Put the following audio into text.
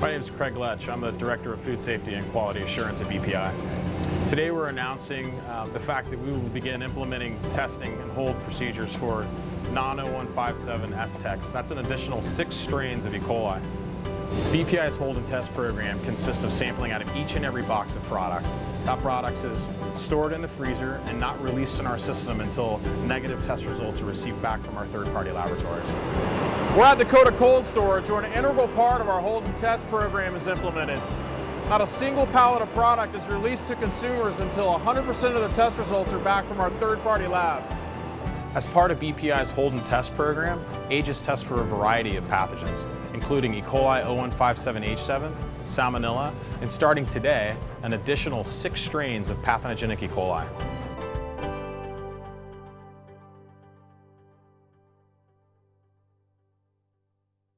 My name is Craig Letch. I'm the Director of Food Safety and Quality Assurance at BPI. Today we're announcing uh, the fact that we will begin implementing testing and hold procedures for non-0157 STECs. That's an additional six strains of E. coli. BPI's hold and test program consists of sampling out of each and every box of product. That product is stored in the freezer and not released in our system until negative test results are received back from our third-party laboratories. We're at Dakota Cold Storage where an integral part of our hold and test program is implemented. Not a single pallet of product is released to consumers until 100% of the test results are back from our third-party labs. As part of BPI's hold and test program, Aegis tests for a variety of pathogens, including E. coli 0157H7, Salmonella, and starting today, an additional six strains of pathogenic E. coli.